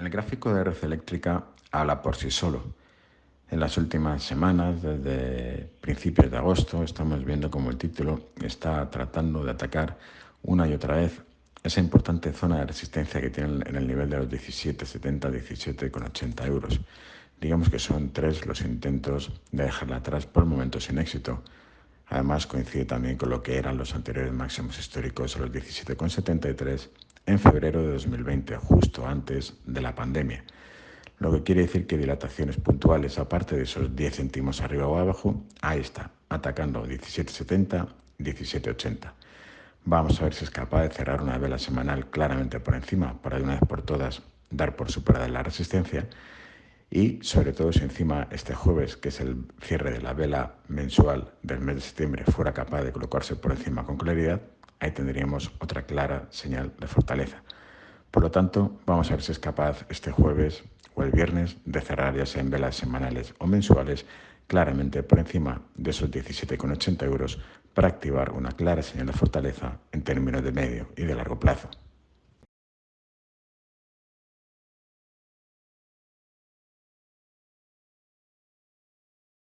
El gráfico de red eléctrica habla por sí solo. En las últimas semanas, desde principios de agosto, estamos viendo como el título está tratando de atacar una y otra vez esa importante zona de resistencia que tiene en el nivel de los 17,70, 17,80 euros. Digamos que son tres los intentos de dejarla atrás por el momento sin éxito. Además coincide también con lo que eran los anteriores máximos históricos a los 17,73 en febrero de 2020, justo antes de la pandemia. Lo que quiere decir que dilataciones puntuales, aparte de esos 10 céntimos arriba o abajo, ahí está, atacando 17,70, 17,80. Vamos a ver si es capaz de cerrar una vela semanal claramente por encima para de una vez por todas dar por superada la resistencia y sobre todo si encima este jueves, que es el cierre de la vela mensual del mes de septiembre, fuera capaz de colocarse por encima con claridad, ahí tendríamos otra clara señal de fortaleza. Por lo tanto, vamos a ver si es capaz este jueves o el viernes de cerrar ya sea en velas semanales o mensuales claramente por encima de esos 17,80 euros para activar una clara señal de fortaleza en términos de medio y de largo plazo.